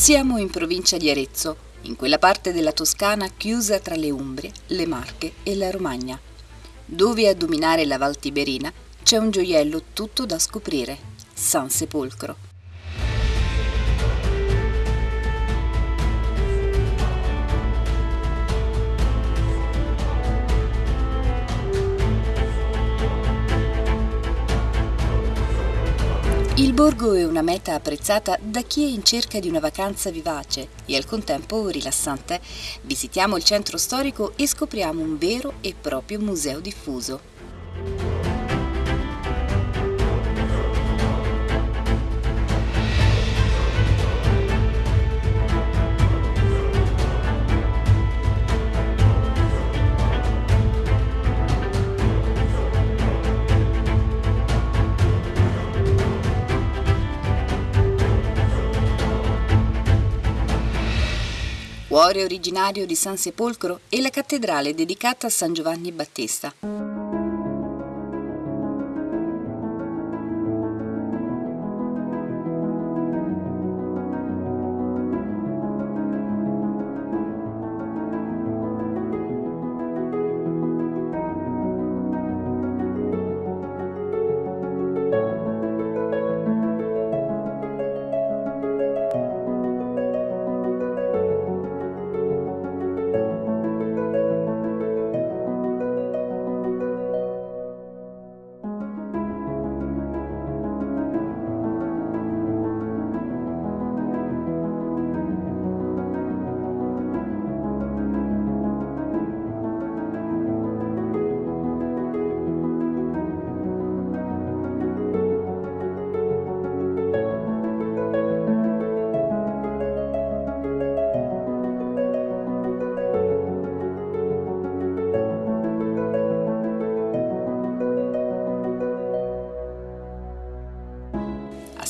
Siamo in provincia di Arezzo, in quella parte della Toscana chiusa tra le Umbrie, le Marche e la Romagna, dove a dominare la Val Tiberina c'è un gioiello tutto da scoprire, San Sepolcro. Il borgo è una meta apprezzata da chi è in cerca di una vacanza vivace e al contempo rilassante. Visitiamo il centro storico e scopriamo un vero e proprio museo diffuso. Cuore originario di San Sepolcro è la cattedrale dedicata a San Giovanni Battista.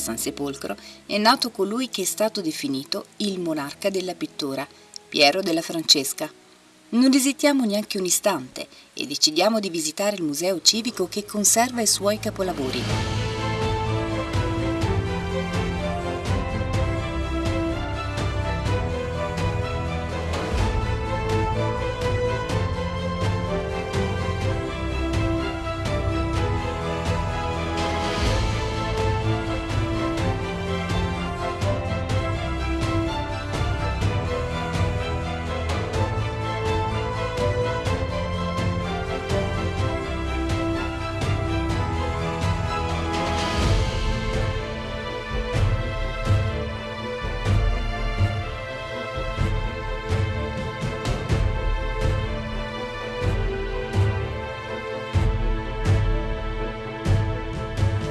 San Sepolcro è nato colui che è stato definito il monarca della pittura, Piero della Francesca. Non esitiamo neanche un istante e decidiamo di visitare il museo civico che conserva i suoi capolavori.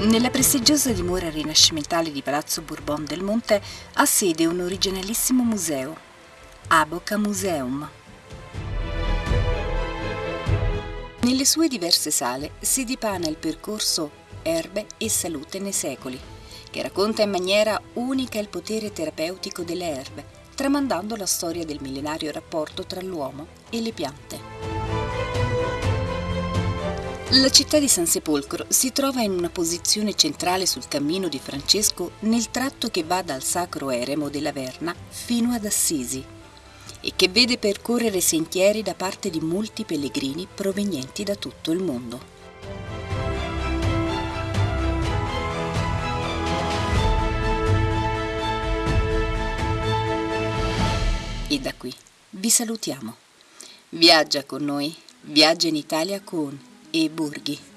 Nella prestigiosa dimora rinascimentale di Palazzo Bourbon del Monte ha sede un originalissimo museo, Aboca Museum. Nelle sue diverse sale si dipana il percorso Erbe e Salute nei secoli, che racconta in maniera unica il potere terapeutico delle erbe, tramandando la storia del millenario rapporto tra l'uomo e le piante. La città di San Sepolcro si trova in una posizione centrale sul cammino di Francesco nel tratto che va dal Sacro Eremo della Verna fino ad Assisi e che vede percorrere sentieri da parte di molti pellegrini provenienti da tutto il mondo. E da qui vi salutiamo. Viaggia con noi, viaggia in Italia con e Borghi.